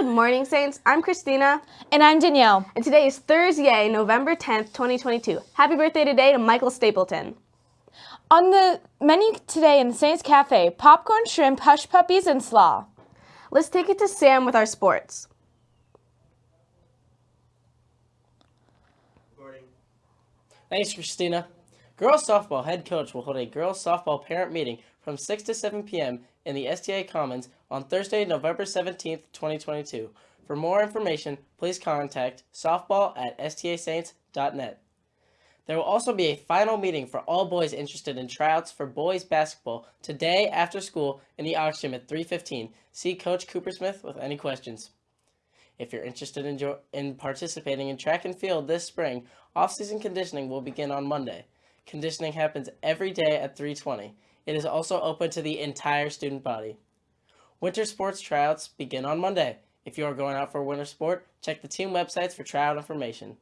Good morning, Saints. I'm Christina. And I'm Danielle. And today is Thursday, November 10th, 2022. Happy birthday today to Michael Stapleton. On the menu today in the Saints Cafe, popcorn, shrimp, hush puppies, and slaw. Let's take it to Sam with our sports. Thanks, Christina. Girls softball head coach will hold a girls softball parent meeting from 6 to 7 p.m. in the STA Commons on Thursday, November 17th, 2022. For more information, please contact softball at stasaints.net. There will also be a final meeting for all boys interested in tryouts for boys basketball today after school in the auction at 3:15. See Coach Coopersmith with any questions. If you're interested in, in participating in track and field this spring, off-season conditioning will begin on Monday. Conditioning happens every day at 3:20. It is also open to the entire student body. Winter sports tryouts begin on Monday. If you are going out for a winter sport, check the team websites for tryout information.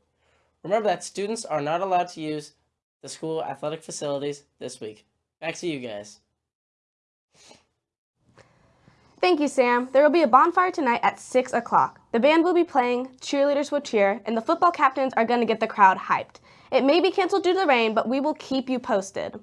Remember that students are not allowed to use the school athletic facilities this week. Back to you guys. Thank you, Sam. There will be a bonfire tonight at 6 o'clock. The band will be playing, cheerleaders will cheer, and the football captains are going to get the crowd hyped. It may be canceled due to the rain, but we will keep you posted.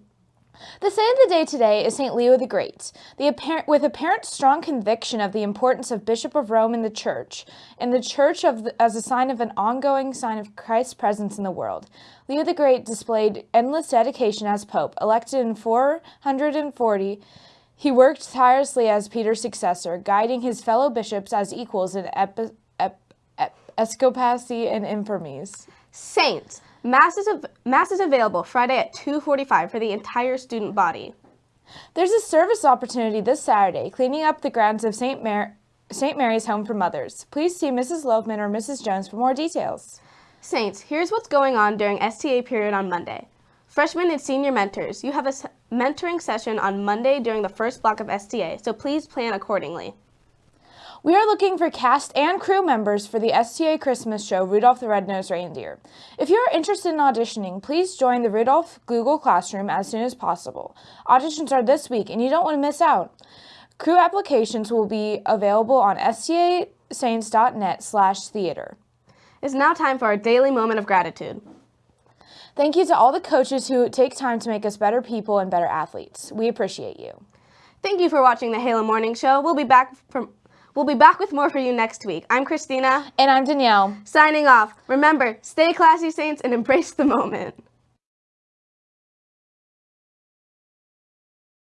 The saint of the day today is St. Leo the Great, the apparent, with apparent strong conviction of the importance of Bishop of Rome in the Church, and the Church the, as a sign of an ongoing sign of Christ's presence in the world. Leo the Great displayed endless dedication as Pope. Elected in 440, he worked tirelessly as Peter's successor, guiding his fellow bishops as equals in epi, ep, ep, episcopacy and infamies. Saints. Mass is, mass is available Friday at 2.45 for the entire student body. There's a service opportunity this Saturday, cleaning up the grounds of St. Mar St. Mary's Home for Mothers. Please see Mrs. Loveman or Mrs. Jones for more details. Saints, here's what's going on during STA period on Monday. Freshmen and senior mentors, you have a mentoring session on Monday during the first block of STA, so please plan accordingly. We are looking for cast and crew members for the STA Christmas show Rudolph the Red-Nosed Reindeer. If you are interested in auditioning, please join the Rudolph Google Classroom as soon as possible. Auditions are this week and you don't want to miss out. Crew applications will be available on stasaints.net slash theater. It's now time for our daily moment of gratitude. Thank you to all the coaches who take time to make us better people and better athletes. We appreciate you. Thank you for watching the Halo Morning Show. We'll be back from We'll be back with more for you next week. I'm Christina. And I'm Danielle. Signing off. Remember, stay classy, Saints, and embrace the moment.